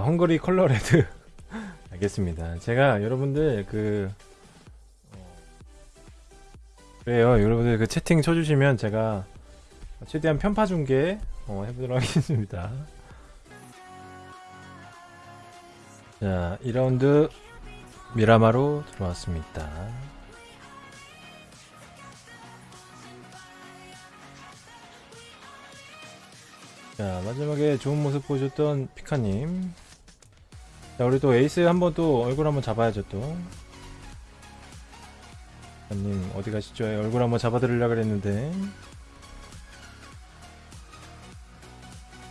아, 헝거리 컬러 레드. 알겠습니다. 제가 여러분들 그 어, 그래요. 여러분들 그 채팅 쳐주시면 제가 최대한 편파 중계 어, 해보도록 하겠습니다. 자 2라운드 미라마로 들어왔습니다. 자 마지막에 좋은 모습 보여줬던 피카님 자 우리 또 에이스 한번 또 얼굴 한번 잡아야죠 또. 피카님 어디 가시죠? 얼굴 한번 잡아드리려 그랬는데.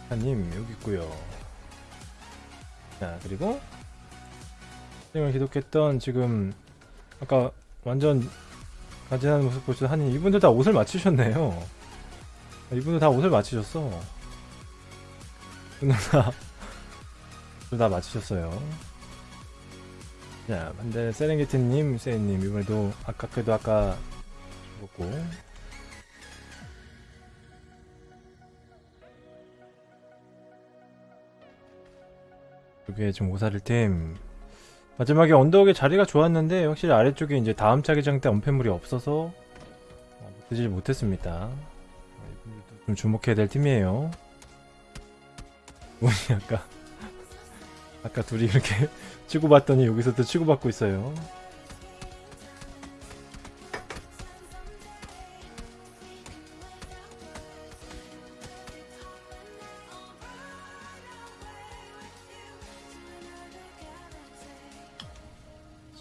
피카님 여기 있고요. 자 그리고 선생님을 기독했던 지금 아까 완전 간지나는 모습 보시던 한님 이분들 다 옷을 맞추셨네요. 이분들 다 옷을 맞추셨어. 이분들 다, 다 맞추셨어요 자 반대 세렝게티님 세인님 이번에도 아까 그래도 아까 죽었고 이게 지금 오사릴팀 마지막에 언덕의 자리가 좋았는데 확실히 아래쪽에 이제 다음 차기장 때 언패물이 없어서 드질 못했습니다. 이분들도 좀 주목해야 될 팀이에요. 운이 아까 아까 둘이 이렇게 치고받더니 여기서 또 치고받고 있어요.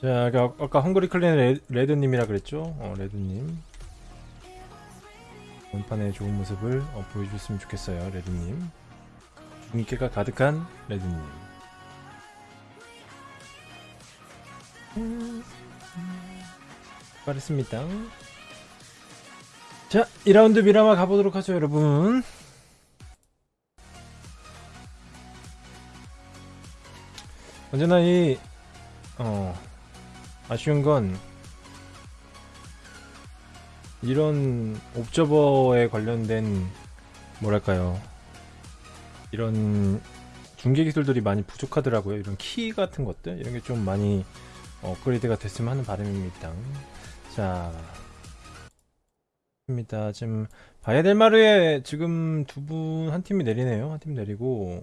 자, 아까, 아까 헝그리 레, 레드님이라 그랬죠? 어, 레드님. 원판의 좋은 모습을 어, 보여줬으면 좋겠어요, 레드님. 중계가 가득한 레드님. 잘했습니다. 자, 2라운드 미라마 가보도록 하죠, 여러분. 언제나 이, 어, 아쉬운 건 이런 옵저버에 관련된 뭐랄까요 이런 중계 기술들이 많이 부족하더라고요 이런 키 같은 것들 이런 게 좀 많이 업그레이드가 됐으면 하는 바람입니다 자 입니다 지금 바야델마르에 지금 두 분 한 팀이 내리네요 한 팀 내리고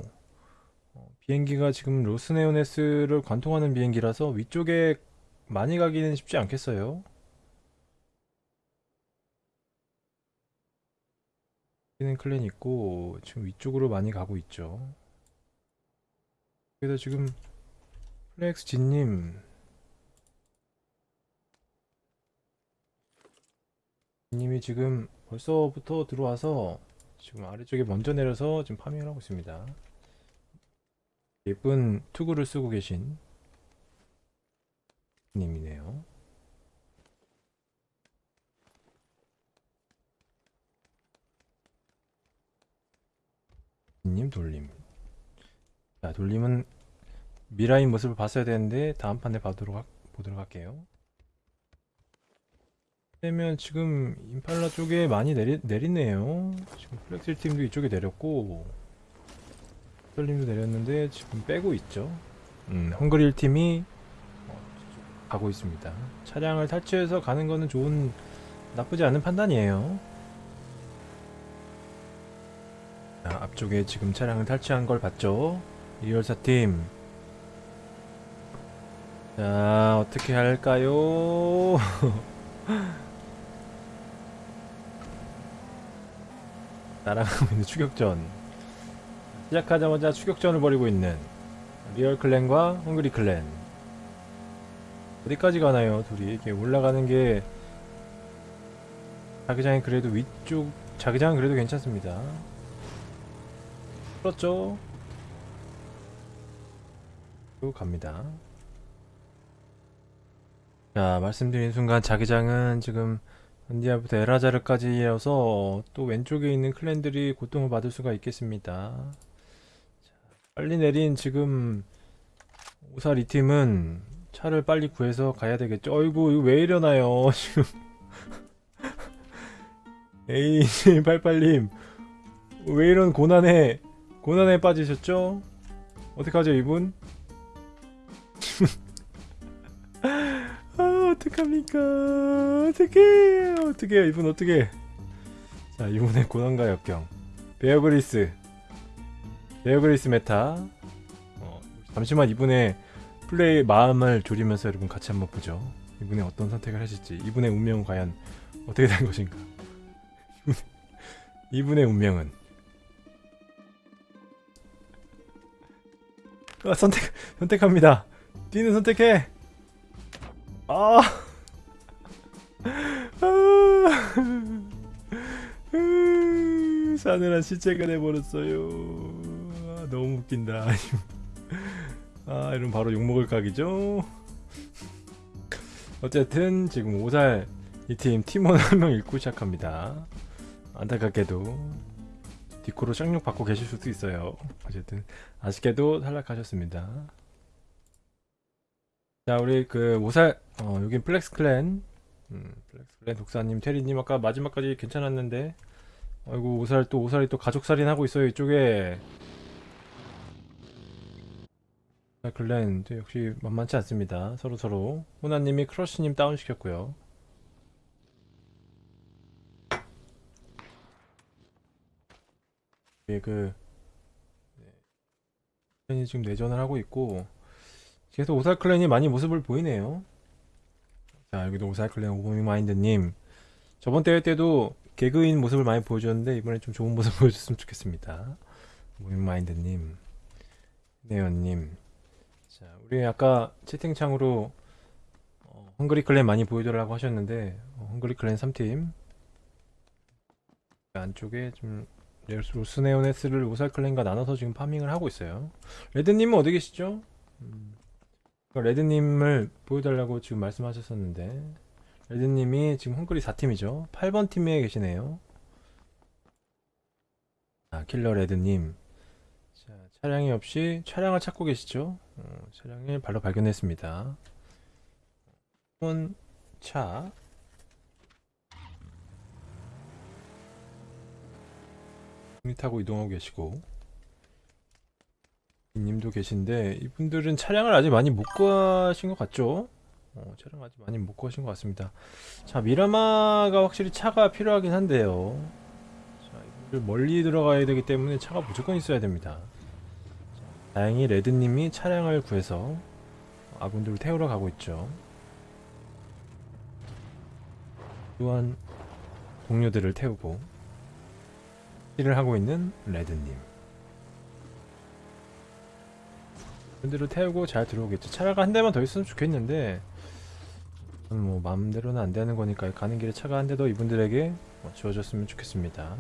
어, 비행기가 지금 로스 레오네스를 관통하는 비행기라서 위쪽에 많이 가기는 쉽지 않겠어요. 여기는 클랜 있고 지금 위쪽으로 많이 가고 있죠. 그래서 지금 플렉스 진님 님이 지금 벌써부터 들어와서 지금 아래쪽에 먼저 내려서 지금 파밍을 하고 있습니다. 예쁜 투구를 쓰고 계신 님이네요. 님 돌림. 자, 돌림은 미라인 모습을 봤어야 되는데 다음 판에 봐도록 하, 보도록 할게요. 그러면 지금 임팔라 쪽에 많이 내리, 내리네요. 지금 플렉실 팀도 이쪽에 내렸고 돌림도 내렸는데 지금 빼고 있죠. 음, 헝그릴 팀이 가고 있습니다. 차량을 탈취해서 가는 거는 좋은 나쁘지 않은 판단이에요. 자, 앞쪽에 지금 차량을 탈취한 걸 봤죠? 이열사팀 자 어떻게 할까요? 날아가고 있는 추격전. 시작하자마자 추격전을 벌이고 있는 리얼 클랜과 헝그리 클랜. 어디까지 가나요 둘이? 이렇게 올라가는 게 자기장이 그래도 위쪽 자기장은 그래도 괜찮습니다. 그렇죠? 또 갑니다. 자 말씀드린 순간 자기장은 지금 언디아부터 에라자르까지 이어서 또 왼쪽에 있는 클랜들이 고통을 받을 수가 있겠습니다. 자, 빨리 내린 지금 이 팀은 차를 빨리 구해서 가야 되겠죠. 어이구 이거 왜 이러나요? 지금. 에이88님 왜 이런 고난에 고난에 빠지셨죠? 어떡하죠 이분? 어떡합니까? 어떡해 어떡해 이분 어떡해? 자 이분의 고난과 역경. 베어 그릴스. 베어 그릴스 메타. 어, 잠시만 이분의 플레이 마음을 졸이면서 여러분 같이 한번 보죠. 이분의 어떤 선택을 하실지. 이분의 운명은 과연 어떻게 된 것인가? 이분의 운명은? 아, 선택 선택합니다. 뛰는 선택해 아, 아, 으, 싸늘한 시체가 돼버렸어요. 아, 너무 웃긴다. 아 이런 바로 욕먹을 각이죠? 어쨌든 지금 5살 이 팀 팀원 한 명 잃고 시작합니다. 안타깝게도 디코로 쌍욕 받고 계실 수도 있어요. 어쨌든 아쉽게도 탈락하셨습니다 자 우리 그 5살 어 여긴 플렉스 클랜. 음, 플렉스 클랜 독사님 테리님 아까 마지막까지 괜찮았는데. 아이고 5살 또 5살이 또 가족살인 하고 있어요 이쪽에. 자, 클랜 또 역시 만만치 않습니다 서로 서로. 호나님이 크러쉬님 다운 시켰고요. 예, 그 클랜이 지금 내전을 하고 있고 계속 오살 클랜이 많이 모습을 보이네요. 자 여기도 오살 클랜 오버미마인드님. 저번 대회 때도 개그인 모습을 많이 보여줬는데 이번에 좀 좋은 모습 보여줬으면 좋겠습니다. 오버미마인드님. 네연님. 자 우리 아까 채팅창으로 어, 헝그리 클랜 많이 보여줘라고 하셨는데 어, 헝그리 클랜 3팀. 안쪽에 좀 로스 레오네스를 5살 클랜과 나눠서 지금 파밍을 하고 있어요. 레드님은 어디 계시죠? 음, 레드님을 보여달라고 지금 말씀하셨었는데 레드님이 지금 헝그리 4팀이죠. 8번 팀에 계시네요. 아 킬러 레드님. 자, 차량이 없이 차량을 찾고 계시죠? 어, 차량을 바로 발견했습니다. 차. 타고 이동하고 계시고 님도 계신데 이분들은 차량을 아직 많이 못 구하신 것 같죠? 어, 차량 아직 많이 못 구하신 것 같습니다. 자 미라마가 확실히 차가 필요하긴 한데요. 자 이분들 멀리 들어가야 되기 때문에 차가 무조건 있어야 됩니다. 자, 다행히 레드님이 차량을 구해서 아군들을 태우러 가고 있죠. 또한 동료들을 태우고 일을 하고 있는 레드님. 분들을 태우고 잘 들어오겠죠. 차가 한 대만 더 있으면 좋겠는데 뭐 마음대로는 안 되는 거니까 가는 길에 차가 한 대 더 이분들에게 뭐 주어졌으면 좋겠습니다.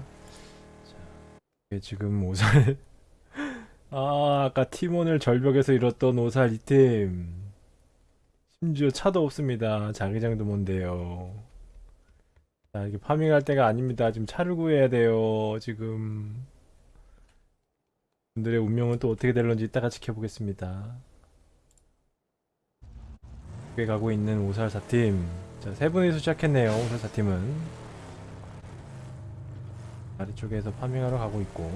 자, 이게 지금 오살 아 아까 팀원을 절벽에서 잃었던 오살 이팀 심지어 차도 없습니다. 자기장도 뭔데요. 자 이게 파밍할 때가 아닙니다. 지금 차를 구해야 돼요. 지금 분들의 운명은 또 어떻게 될런지 이따가 지켜보겠습니다. 꽤 가고 있는 5살 4팀 자, 세 분이서 시작했네요. 5살 4팀은 아래쪽에서 파밍하러 가고 있고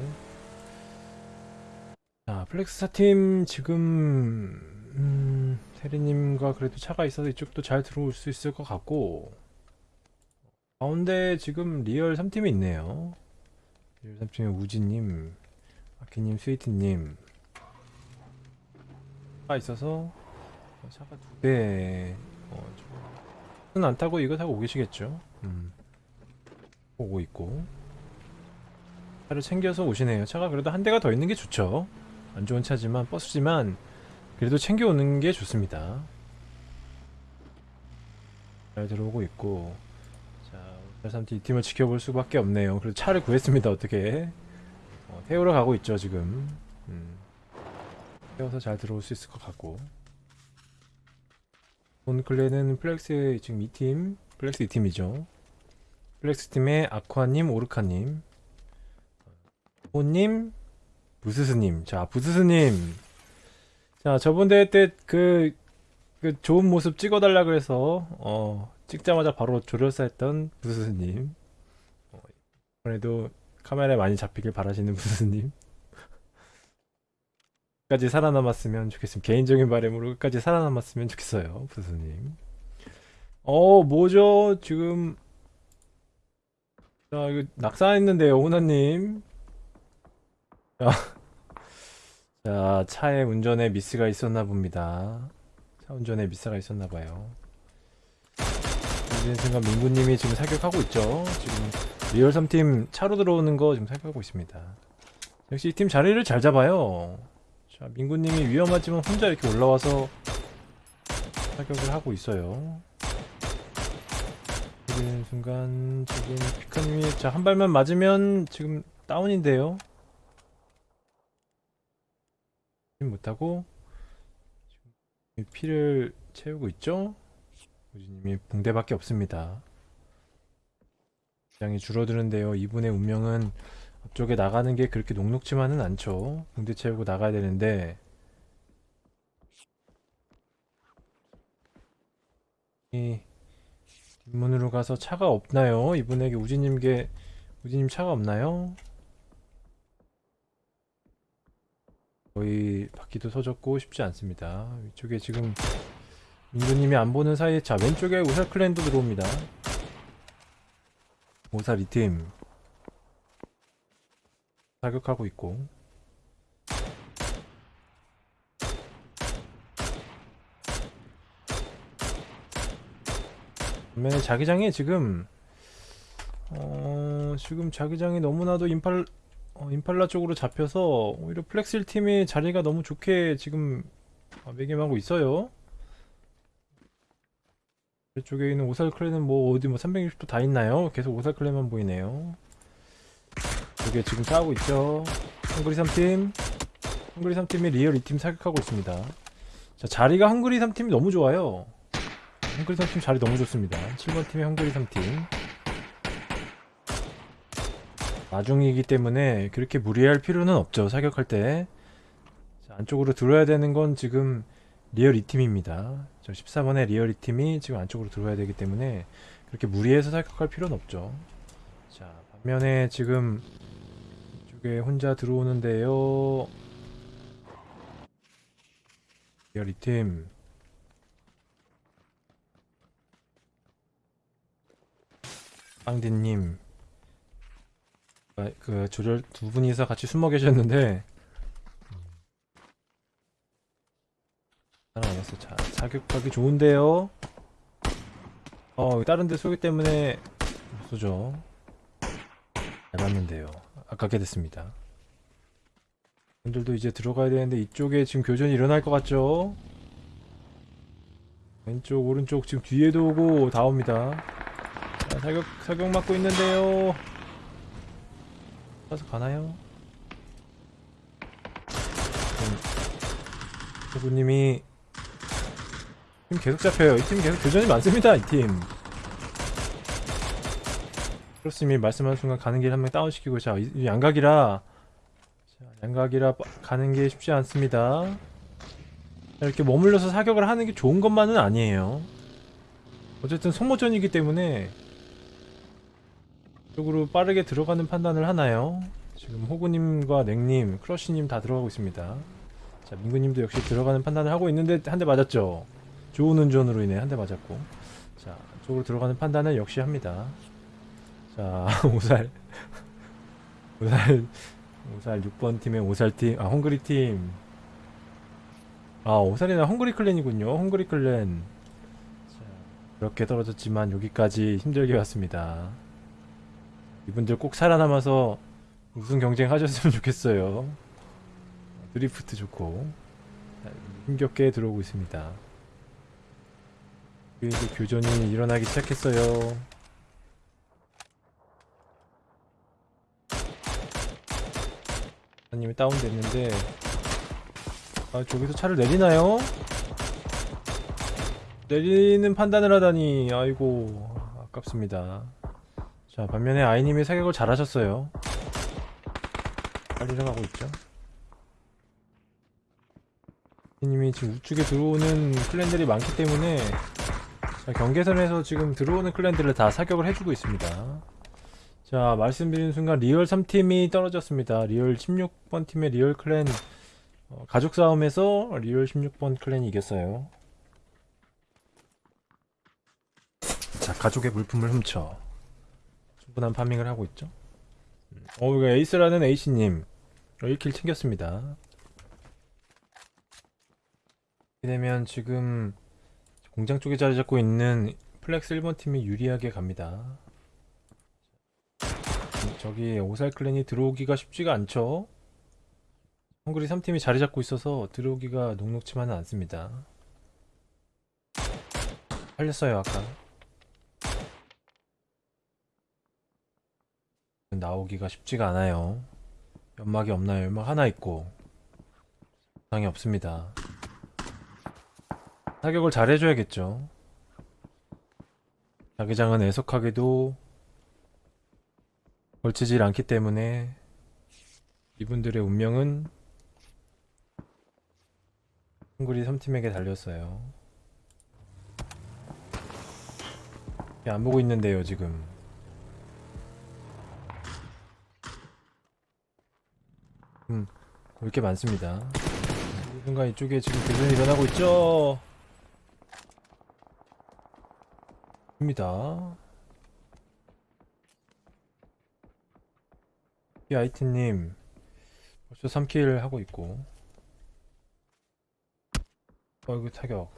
자, 플렉스 4팀 지금 음, 세리님과 그래도 차가 있어서 이쪽도 잘 들어올 수 있을 것 같고 가운데 지금 리얼 3팀이 있네요. 리얼 3팀의 우지님 아키님, 스위트님 차가 있어서 차가 두 대. 어, 저는 안 타고 이거 타고 오시겠죠. 음. 오고 있고 차를 챙겨서 오시네요. 차가 그래도 한 대가 더 있는 게 좋죠. 안 좋은 차지만 버스지만 그래도 챙겨 오는 게 좋습니다. 잘 들어오고 있고 자, 3팀 이 팀을 지켜볼 수밖에 없네요. 그래도 차를 구했습니다. 어떻게? 어, 태우러 가고 있죠 지금. 음. 태워서 잘 들어올 수 있을 것 같고. 본 클레는 플렉스 지금 2팀 플렉스 2팀이죠. 플렉스 팀의 아쿠아님 오르카님. 호님 부스스님. 자 부스스님. 자 저번 대회 때그 그 좋은 모습 찍어달라 그래서 어 찍자마자 바로 조련사 했던 부스스님. 어, 이번에도 카메라에 많이 잡히길 바라시는 부스님 끝까지 살아남았으면 좋겠습니다. 개인적인 바람으로 끝까지 살아남았으면 좋겠어요, 부수님. 어, 뭐죠? 지금 자, 이거 낙사했는데요, 호나님. 자, 자, 차의 운전에 미스가 있었나 봅니다. 차 운전에 미스가 있었나 봐요. 이제 순간 민구님이 지금 사격하고 있죠. 지금 리얼 3팀 차로 들어오는 거 지금 사격하고 있습니다. 역시 이 팀 자리를 잘 잡아요. 자, 민구님이 위험하지만 혼자 이렇게 올라와서 사격을 하고 있어요. 이런 순간 지금 피카님이 자한 발만 맞으면 지금 다운인데요. 못하고 지금 피를 채우고 있죠. 우지님이 붕대밖에 없습니다. 장이 줄어드는데요. 이분의 운명은 앞쪽에 나가는 게 그렇게 녹록지만은 않죠. 붕대 채우고 나가야 되는데 이 뒷문으로 가서 차가 없나요? 이분에게 우지님께 우지님 차가 없나요? 거의 바퀴도 서졌고 쉽지 않습니다. 위쪽에 지금 민구님이 안 보는 사이에 자 왼쪽에 우살 클랜도 들어옵니다. 오살 이팀 사격하고 있고 반면에 자기장이 지금 어 지금 자기장이 너무나도 임팔 어, 임팔라 쪽으로 잡혀서 오히려 플렉스 1팀이 자리가 너무 좋게 지금 어, 매김하고 있어요. 이쪽에 있는 오살 clan은 뭐 어디 뭐 360도 다 있나요? 계속 오살 clan만 보이네요. 이게 지금 싸우고 있죠. 헝그리 3팀. 헝그리 3팀이 리얼 2팀 사격하고 있습니다. 자, 자리가 헝그리 3팀이 너무 좋아요. 헝그리 3팀 자리 너무 좋습니다. 7번 팀의 헝그리 3팀. 나중이기 때문에 그렇게 무리할 필요는 없죠. 사격할 때. 자, 안쪽으로 들어야 되는 건 지금 리얼 2팀입니다. 저 14번의 리얼 2팀이 지금 안쪽으로 들어와야 되기 때문에 그렇게 무리해서 사격할 필요는 없죠. 자, 반면에 지금 이쪽에 혼자 들어오는데요. 리얼 2팀. 빵디님. 아, 그 조절 두 분이서 같이 숨어 계셨는데 살아남았어. 자, 사격하기 좋은데요. 어, 다른 데 쏘기 때문에 못 쏘죠. 잘 맞는데요. 아깝게 됐습니다. 분들도 이제 들어가야 되는데 이쪽에 지금 교전이 일어날 것 같죠? 왼쪽, 오른쪽 지금 뒤에도 오고 다 옵니다. 자, 사격, 사격 맞고 있는데요. 가서 가나요? 후보님이 팀 계속 잡혀요. 이 팀 계속 교전이 많습니다. 이 팀. 크로스님이 말씀하는 순간 가는 길 한 명 다운시키고 자 양각이라 자, 양각이라 빠- 가는 게 쉽지 않습니다. 자, 이렇게 머물러서 사격을 하는 게 좋은 것만은 아니에요. 어쨌든 소모전이기 때문에 쪽으로 빠르게 들어가는 판단을 하나요? 지금 호구님과 냉님, 크러쉬님 다 들어가고 있습니다. 자 민구님도 역시 들어가는 판단을 하고 있는데 한 대 맞았죠. 좋은 운전으로 인해 한 대 맞았고. 자 쪽으로 들어가는 판단을 역시 합니다. 자 오살. 오살. 오살 6번 팀의 오살 팀 아 헝그리 팀아 오살이나 헝그리 클랜이군요. 헝그리 클랜. 자 그렇게 떨어졌지만 여기까지 힘들게 왔습니다. 이분들 꼭 살아남아서 우승 경쟁 하셨으면 좋겠어요. 드리프트 좋고. 자, 힘겹게 들어오고 있습니다 이제 교전이 일어나기 시작했어요. 사님이 다운됐는데 아 저기서 차를 내리나요? 내리는 판단을 하다니 아이고 아깝습니다. 자 반면에 아이님이 사격을 잘하셨어요. 빨리 가고 있죠. 님이 지금 우측에 들어오는 클랜들이 많기 때문에 자, 경계선에서 지금 들어오는 클랜들을 다 사격을 해주고 있습니다. 자, 말씀드린 순간 리얼 3팀이 떨어졌습니다. 리얼 16번 팀의 리얼 clan 어, 가족 싸움에서 리얼 16번 clan이 이겼어요. 자, 가족의 물품을 훔쳐 충분한 farming을 하고 있죠. 음, 어, 이거 에이스라는 A씨님 1 kill 챙겼습니다. 이렇게 되면 지금 공장 쪽에 자리 잡고 있는 플렉스 1번 팀이 유리하게 갑니다. 음, 저기 오살 clan이 들어오기가 쉽지가 않죠. 헝그리 3팀이 자리 잡고 있어서 들어오기가 녹록치만은 않습니다. 살렸어요 아까. 나오기가 쉽지가 않아요. 연막이 없나요? 연막 하나 있고 상이 없습니다. 사격을 잘 해줘야겠죠. 자기장은 애석하게도 걸치질 않기 때문에 이분들의 운명은 헝그리 3팀에게 달렸어요. 안 보고 있는데요, 지금. 음, 볼게 많습니다. 이 순간 이쪽에 지금 교전이 일어나고 있죠? 입니다. 이 아이티님 벌써 3킬 하고 있고 어이구 타격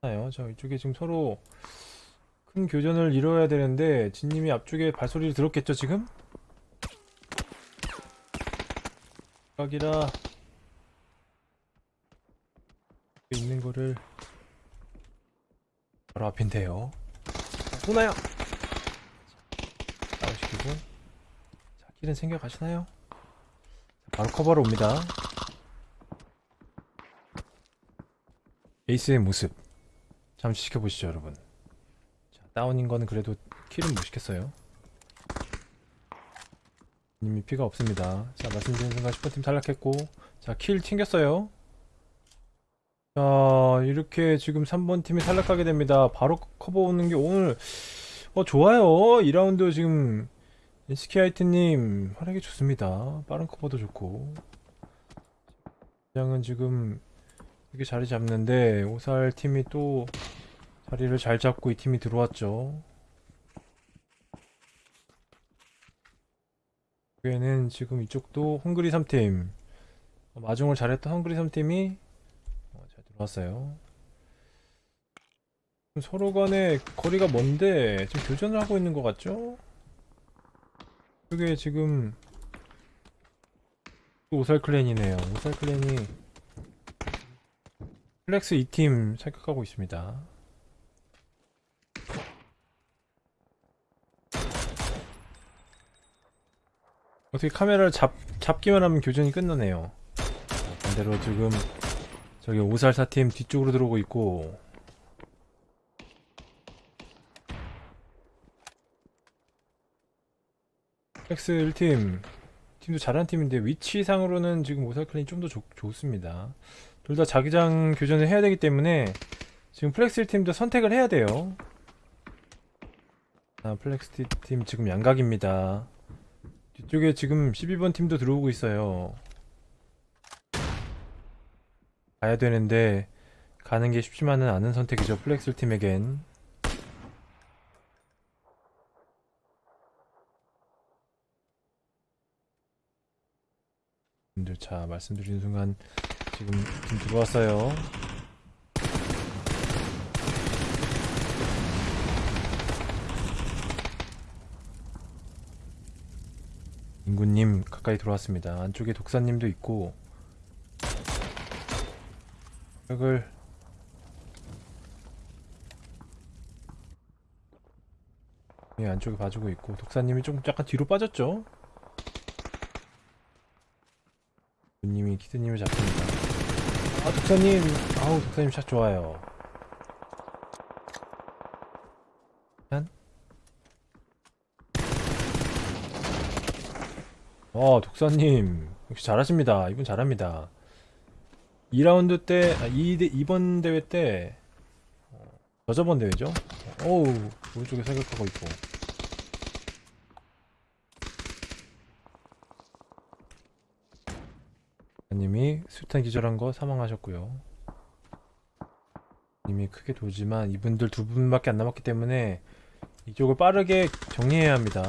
나요 저 이쪽에 지금 서로 큰 교전을 이뤄야 되는데 진님이 앞쪽에 발소리를 들었겠죠 지금? 각이라 있는 거를 바로 앞인데요. 쏘나요? 나오시키고. 자 길은 챙겨 가시나요? 바로 커버로 옵니다. 에이스의 모습. 잠시 지켜보시죠 여러분. 자, 다운인 거는 그래도 킬은 못 시켰어요. 이미 피가 없습니다. 자 말씀드린 순간 슈퍼팀 탈락했고. 자 kill 챙겼어요 자 이렇게 지금 3번 팀이 탈락하게 됩니다. 바로 커버 오는 게 오늘 어 좋아요. 2라운드 지금 SKIT님 활약이 좋습니다. 빠른 커버도 좋고. 장은 지금 이렇게 자리 잡는데 오살 팀이 또 자리를 잘 잡고 이 팀이 들어왔죠. 여기에는 지금 이쪽도 헝그리 3팀. 어, 마중을 잘했던 헝그리 3팀이 들어왔어요 서로 간에 거리가 먼데 지금 교전을 하고 있는 것 같죠? 이게 지금 또 오살 clan이네요. 오살 clan이 플렉스 2팀 사격하고 있습니다. 어떻게 카메라를 잡, 잡기만 하면 교전이 끝나네요. 자, 반대로 지금 저기 오살 4팀 뒤쪽으로 들어오고 있고. 플렉스 1팀. 팀도 잘한 팀인데 위치상으로는 지금 오살 clan이 좀 더 좋습니다. 둘 다 자기장 교전을 해야 되기 때문에 지금 플렉스 1팀도 선택을 해야 돼요. 아, 플렉스 팀 지금 양각입니다. 뒤쪽에 지금 12번 팀도 들어오고 있어요 가야 되는데 가는 게 쉽지만은 않은 선택이죠 플렉스 팀에겐. 자 말씀드리는 순간 지금 팀 들어왔어요. 인구님 가까이 들어왔습니다. 안쪽에 독사님도 있고 벽을 예, 안쪽에 봐주고 있고 독사님이 좀 약간 뒤로 빠졌죠 님이 키드님을 잡습니다. 아 독사님, 아우 독사님 샷 좋아요. 한. 어 독사님 역시 잘하십니다. 이분 잘합니다. 2라운드 때, 아, 2, 2번 대회 때, 어, 저저번 대회죠? 어우, 오른쪽에 사격하고 있고. 메이커님이 수탄 기절한 거 사망하셨고요. 이미 크게 돌지만 이분들 두 분밖에 안 남았기 때문에 이쪽을 빠르게 정리해야 합니다.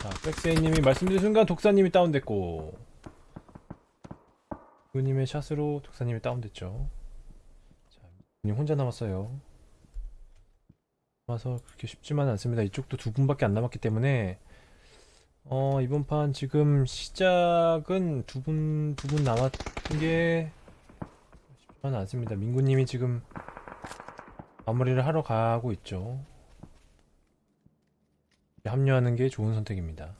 자, 백세이님이 말씀드린 순간 독사님이 다운됐고 그님의 샷으로 독사님이 다운됐죠. 자, 님 혼자 남았어요. 남아서 그렇게 쉽지만은 않습니다. 이쪽도 두 분밖에 안 남았기 때문에 어, 이번 판 지금 시작은 두 분, 두 분 남았는 게 쉽지만은 않습니다. 민구님이 지금 마무리를 하러 가고 있죠. 합류하는 게 좋은 선택입니다.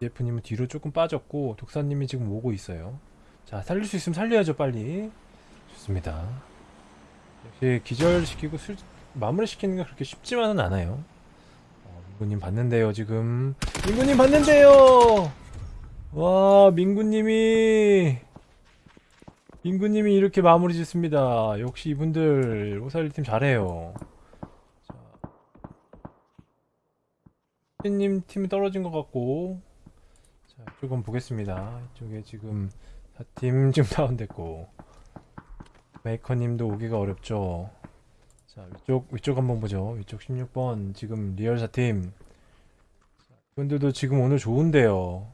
DF님은 뒤로 조금 빠졌고 독사님이 지금 오고 있어요. 자 살릴 수 있으면 살려야죠 빨리. 좋습니다. 역시 기절시키고 술, 마무리시키는 게 그렇게 쉽지만은 않아요. 어, 민구님 봤는데요 지금. 민구님 봤는데요. 와 민구님이 민구님이 이렇게 마무리 짓습니다. 역시 이분들 오살 1팀 잘해요. 님 팀이 떨어진 것 같고 자 조금 보겠습니다. 이쪽에 지금 4팀 지금 다운됐고. 메이커님도 오기가 어렵죠? 자 위쪽 위쪽 한번 보죠. 위쪽 16번 지금 리얼 4팀. 이분들도 지금 오늘 좋은데요.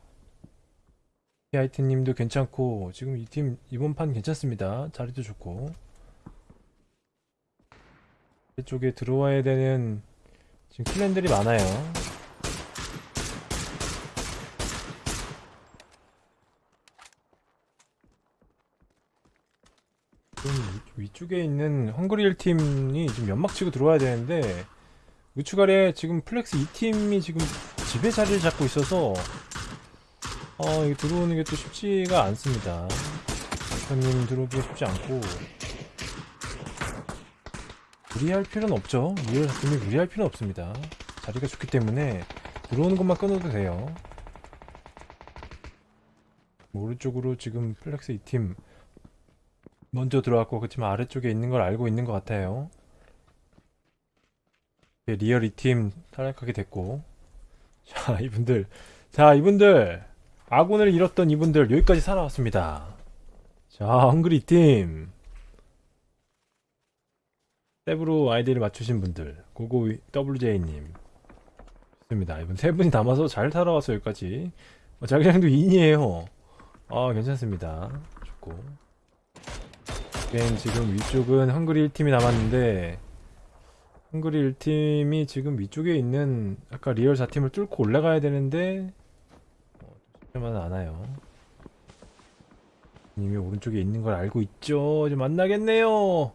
히아이트님도 괜찮고 지금 이 팀 이번 판 괜찮습니다. 자리도 좋고. 이쪽에 들어와야 되는 지금 클랜들이 많아요 좀 위- 위쪽에 있는 헝그리일 팀이 지금 연막 치고 들어와야 되는데 우측 아래 지금 플렉스 2팀이 지금 집에 자리를 잡고 있어서 어 이거 들어오는 게 또 쉽지가 않습니다. 대표님 들어오기가 쉽지 않고 무리할 필요는 없죠. 리얼 팀이 무리할 필요는 없습니다. 자리가 좋기 때문에 들어오는 것만 끊어도 돼요. 뭐 오른쪽으로 지금 플렉스 2팀 먼저 들어왔고 그렇지만 아래쪽에 있는 걸 알고 있는 것 같아요. 예, 리얼 이팀 탈락하게 됐고 자 이분들 자 이분들 아군을 잃었던 이분들 여기까지 살아왔습니다. 자 헝그리 팀 탭으로 아이디를 맞추신 분들 고고 WJ님 좋습니다. 이분 세 분이 남아서 잘 살아왔어 여기까지 어, 자기장도 2인이에요. 아 괜찮습니다. 좋고 게임 지금 위쪽은 헝그리 1팀이 남았는데 헝그리 1팀이 지금 위쪽에 있는 아까 리얼 4팀을 뚫고 올라가야 되는데 어, 쉽지만은 않아요. 님이 오른쪽에 있는 걸 알고 있죠? 좀 만나겠네요!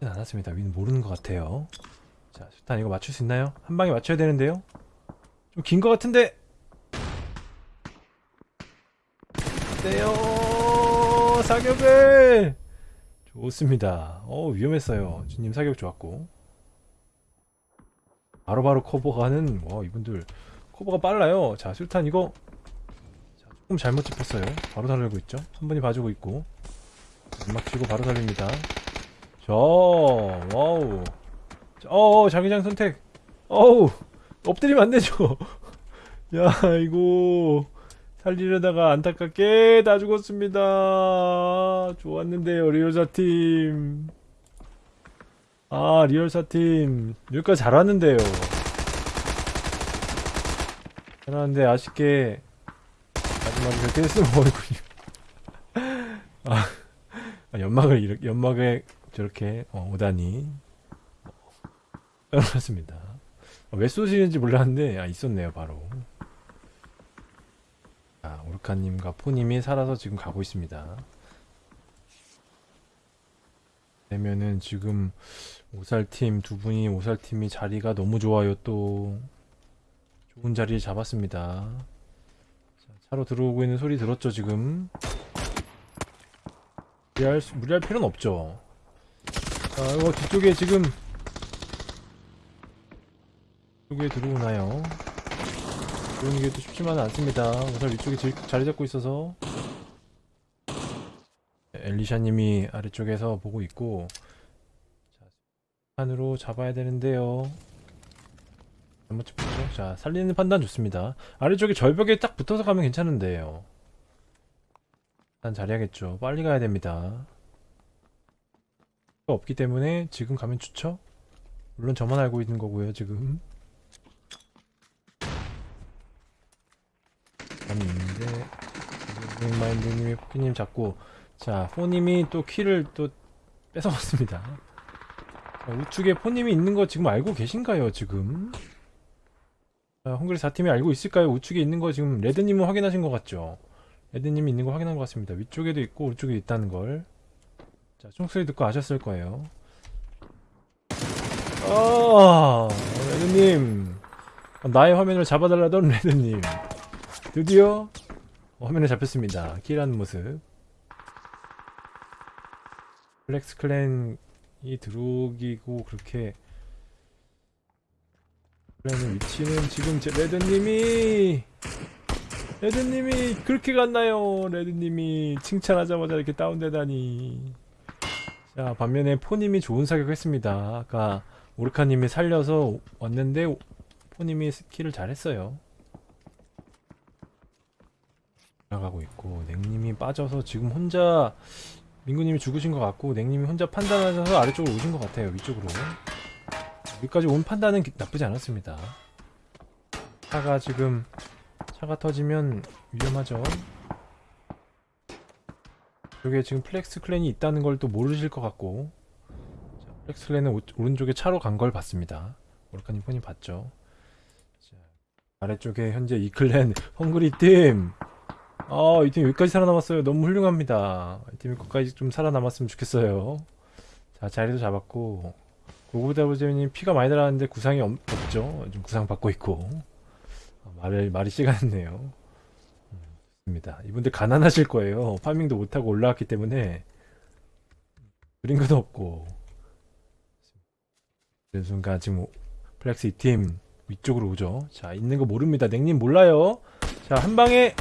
는 않았습니다. 위는 모르는 것 같아요. 자 일단 이거 맞출 수 있나요? 한 방에 맞춰야 되는데요? 좀 긴 것 같은데! 네요 사격을. 좋습니다. 어 위험했어요. 주님 사격 좋았고. 바로 바로 커버가는 와 이분들 커버가 빨라요. 자 술탄 이거. 자, 조금 잘못 짚었어요. 바로 살리고 있죠? 한 분이 봐주고 있고. 연막 치고 바로 살립니다. 자 wow. 자, 어 자기장 선택. 어우 엎드리면 안 되죠? 야 이거 살리려다가 안타깝게 다 죽었습니다. 좋았는데요, 리얼사팀. 아, 리얼사팀. 여기까지 잘 왔는데요. 잘하는데 아쉽게 마지막에 그렇게 했으면 어이군요. 아, 아, 연막을 이렇게, 연막에 저렇게 어, 오다니. 떨어졌습니다. 어, 왜 쏘시는지 몰랐는데, 아, 있었네요, 바로. 자, 오르카님과 포님이 살아서 지금 가고 있습니다. 되면은 지금 오살팀 두 분이 오살팀이 자리가 너무 좋아요 또 좋은 자리를 잡았습니다. 자, 차로 들어오고 있는 소리 들었죠 지금? 무리할, 수- 무리할 필요는 없죠. 자, 이거 뒤쪽에 지금 뒤쪽에 들어오나요? 그런 게 또 쉽지만은 않습니다. 우선 위쪽에 질- 자리 잡고 있어서 엘리샤님이 아래쪽에서 보고 있고 자, 판으로 잡아야 되는데요. 잘못 짚었죠? 자 살리는 판단 좋습니다. 아래쪽에 절벽에 딱 붙어서 가면 괜찮은데요. 일단 자리하겠죠. 빨리 가야 됩니다. 없기 때문에 지금 가면 좋죠? 물론 저만 알고 있는 거고요, 지금. 감이 있는데, 마인드님이 포키님 잡고, 자, 포님이 또 키를 또 뺏어갔습니다. 자, 우측에 포님이 있는 거 지금 알고 계신가요, 지금? 자, 헝그리 4팀이 알고 있을까요? 우측에 있는 거 지금 레드님은 확인하신 것 같죠? 레드님이 있는 거 확인한 것 같습니다. 위쪽에도 있고 오른쪽에 있다는 걸. 자, 총소리 듣고 아셨을 거예요. 아, 레드님. 나의 화면을 잡아달라던 레드님. 드디어 화면에 잡혔습니다. kill하는 모습. 플렉스 clan이 들어오기고 그렇게 clan의 위치는 지금 제 레드님이 레드님이 그렇게 갔나요? 레드님이 칭찬하자마자 이렇게 다운되다니. 자 반면에 포님이 좋은 사격했습니다. 아까 오르카님이 살려서 왔는데 포님이 skill을 잘했어요. 나가고 있고 냉님이 빠져서 지금 혼자 민구님이 죽으신 것 같고 냉님이 혼자 판단하셔서 아래쪽으로 오신 것 같아요. 위쪽으로. 여기까지 온 판단은 기- 나쁘지 않았습니다. 차가 지금 차가 터지면 위험하죠. 여기에 지금 플렉스 clan이 있다는 걸 또 모르실 것 같고 자, 플렉스 clan은 오, 오른쪽에 차로 간 걸 봤습니다. 오르카님 폰이 봤죠. 자, 아래쪽에 현재 이 clan 헝그리 팀. 아, 이 팀 여기까지 살아남았어요. 너무 훌륭합니다. 이 팀이 끝까지 좀 살아남았으면 좋겠어요. 자, 자리도 잡았고 고고다부제님 피가 많이 달았는데 구상이 없, 없죠. 좀 구상 받고 있고 아, 말을 말이 시간했네요. 음, 좋습니다. 이분들 가난하실 거예요. 파밍도 못하고 올라왔기 때문에 그린 것도 없고 그 순간 지금 오- 플렉스 2팀 위쪽으로 오죠. 자 있는 거 모릅니다. 냉님 몰라요. 자 한 방에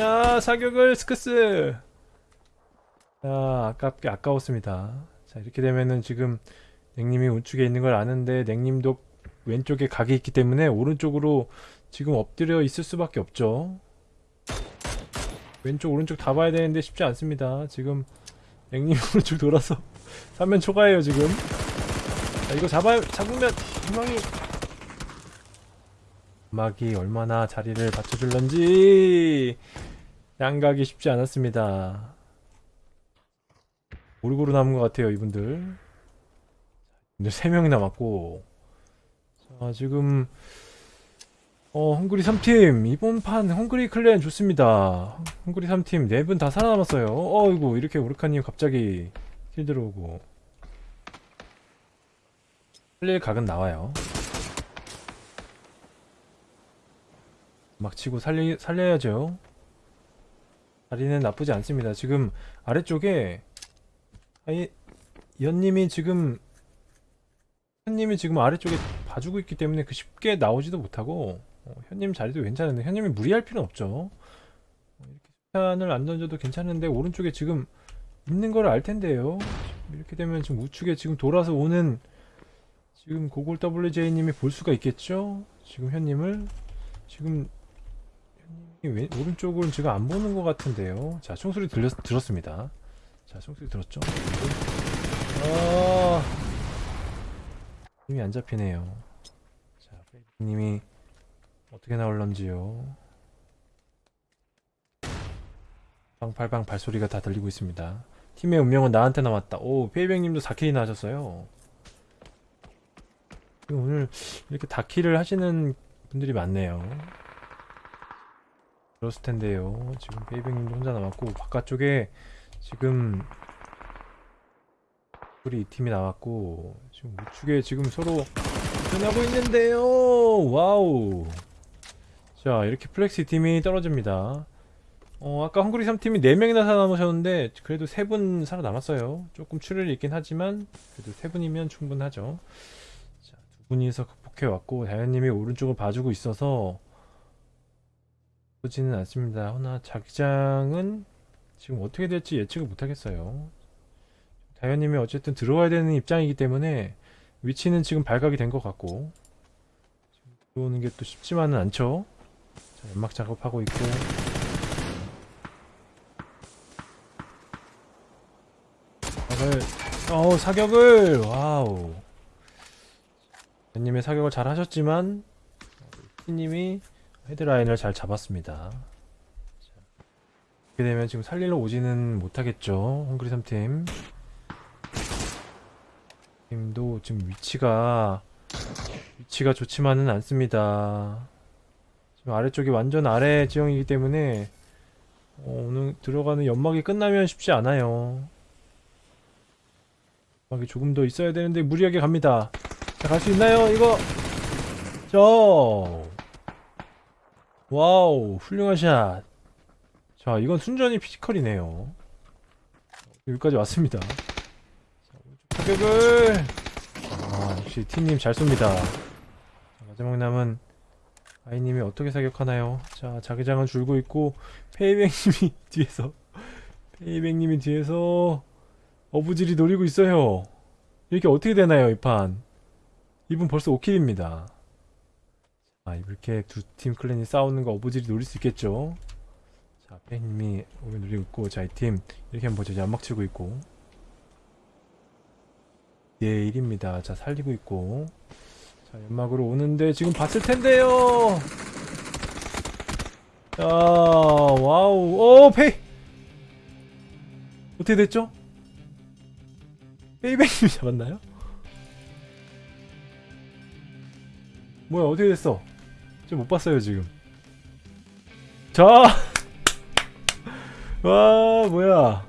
자 사격을 스크스. 자 아깝게 아까웠습니다. 자 이렇게 되면은 지금 냉님이 우측에 있는 걸 아는데 냉님도 왼쪽에 각이 있기 때문에 오른쪽으로 지금 엎드려 있을 수밖에 없죠. 왼쪽 오른쪽 다 봐야 되는데 쉽지 않습니다. 지금 냉님 오른쪽 돌아서 3면 초과해요 지금. 자 이거 잡아요. 잡으면 희망이 음악이 얼마나 자리를 받쳐줄런지 양각이 쉽지 않았습니다. 고루고루 남은 것 같아요 이분들. 이제 3명이 남았고. 자 지금 어 헝그리 3팀. 이번 판 헝그리 클랜 좋습니다. 헝그리 3팀 4분 다 살아남았어요. 어이구 이렇게 오르카님 갑자기 킬 들어오고. 살릴 각은 나와요. 막 치고 살리, 살려야죠 자리는 나쁘지 않습니다. 지금 아래쪽에 아이 연님이 지금 현님이 지금 아래쪽에 봐주고 있기 때문에 그 쉽게 나오지도 못하고 어, 현님 자리도 괜찮은데 현님이 무리할 필요는 없죠. 어, 이렇게 수탄을 안 던져도 괜찮은데 오른쪽에 지금 있는 걸 알 텐데요. 이렇게 되면 지금 우측에 지금 돌아서 오는 지금 고골 WJ님이 볼 수가 있겠죠? 지금 현님을. 지금 왼, 오른쪽은 지금 안 보는 것 같은데요 자 총소리 들렸, 들었습니다 자 총소리 들었죠 아 힘이 안 잡히네요. 자, 페이님이 어떻게 나올런지요. 방팔방 발소리가 다 들리고 있습니다. 팀의 운명은 나한테 남았다. 오, 페이백님도 4kill이나 하셨어요. 오늘 이렇게 다kill을 하시는 분들이 많네요. 그렇을 텐데요. 지금 페이백님도 혼자 남았고 바깥쪽에 지금 우리 이 팀이 나왔고 지금 우측에 지금 서로 전하고 있는데요. wow. 자 이렇게 플렉스 팀이 떨어집니다. 어 아까 헝그리 3팀이 4명이나 살아남으셨는데 그래도 3분 살아남았어요. 조금 출혈이 있긴 하지만 그래도 3분이면 충분하죠. 자두 분이서 극복해왔고 다현님이 오른쪽을 봐주고 있어서 보지는 않습니다. 허나 자기장은 지금 어떻게 될지 예측을 못하겠어요. 다현님이 어쨌든 들어와야 되는 입장이기 때문에 위치는 지금 발각이 된 것 같고 들어오는 게 또 쉽지만은 않죠. 자, 연막 작업하고 있고. 사격을 어 사격을! wow. 님의 사격을 잘 하셨지만 님이 head line을 잘 잡았습니다. 자, 이렇게 되면 지금 살리러 오지는 못하겠죠. 헝그리 3팀. 팀도 지금 위치가 위치가 좋지만은 않습니다. 지금 아래쪽이 완전 아래 지형이기 때문에 어, 오늘 들어가는 연막이 끝나면 쉽지 않아요. 연막이 조금 더 있어야 되는데 무리하게 갑니다. 자, 갈 수 있나요? 이거 저 wow 훌륭한 샷. 자 이건 순전히 physical이네요. 여기까지 왔습니다. 자, 타격을 아 역시 팀님 잘 쏩니다. 자, 마지막 남은 아이님이 어떻게 사격하나요? 자 자기장은 줄고 있고 페이백님이 뒤에서 페이백님이 뒤에서 어부질이 노리고 있어요. 이렇게 어떻게 되나요 이 판? 이분 벌써 5킬입니다. 아 이렇게 두 팀 클랜이 싸우는 거 어부질이 노릴 수 있겠죠? 자 페이님이 오면 노리고 있고 자 이 팀 이렇게 한번 보죠. 연막 치고 있고 예 1입니다. 자 살리고 있고 자 연막으로 오는데 지금 봤을 텐데요. 자 wow 오 페이 어떻게 됐죠? 페이백님이 잡았나요? 뭐야 어떻게 됐어? 저못 봤어요 지금. 자, 와 뭐야?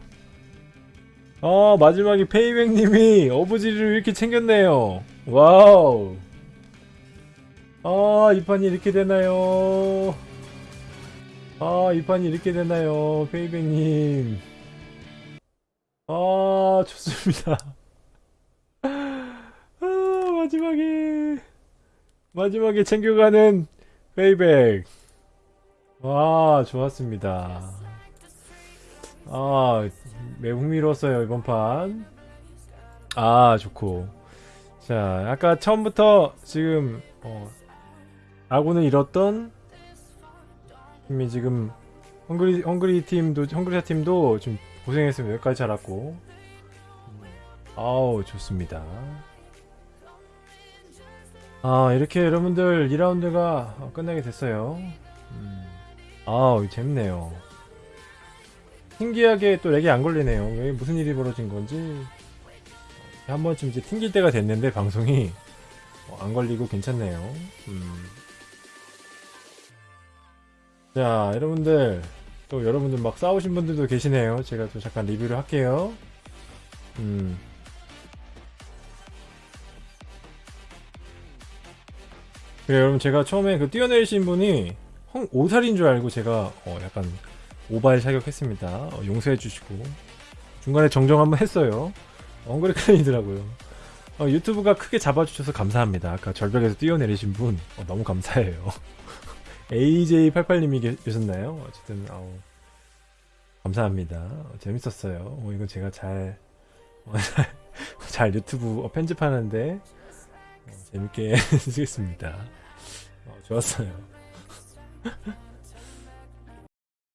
아 마지막에 페이백님이 어부지리를 이렇게 챙겼네요. wow. 아, 이 판이 이렇게 되나요? 아, 이 판이 이렇게 되나요? 페이백님. 아, 좋습니다. 아, 마지막에. 마지막에 챙겨가는 페이백. 와, 좋았습니다. 아, 매우 흥미로웠어요, 이번 판. 아, 좋고. 자, 아까 처음부터 지금, 어, 아군을 잃었던 팀이 지금 헝그리 헝그리 팀도 헝그리아 팀도 좀 고생했습니다. 여기까지 잘 왔고 아우 좋습니다. 아 이렇게 여러분들 2라운드가 끝나게 됐어요. 음. 아우 재밌네요. 신기하게 또 렉이 안 걸리네요. 왜 무슨 일이 벌어진 건지 한 번쯤 이제 튕길 때가 됐는데 방송이 어, 안 걸리고 괜찮네요. 음. 자, 여러분들 또 여러분들 막 싸우신 분들도 계시네요. 제가 또 잠깐 리뷰를 할게요. 음. 그래 여러분 제가 처음에 그 뛰어내리신 분이 헝, 오살인 줄 알고 제가 어, 약간 오발 사격했습니다. 어, 용서해 주시고 중간에 정정 한번 했어요. 엉그리 클랜이더라고요. 어, 유튜브가 크게 잡아주셔서 감사합니다. 아까 절벽에서 뛰어내리신 분 어, 너무 감사해요. AJ88님이 계셨나요? 어쨌든 감사합니다. 어, 재밌었어요. 어, 이건 제가 잘, 어, 잘 유튜브 어, 편집하는데 어, 재밌게 쓰겠습니다. 어, 좋았어요.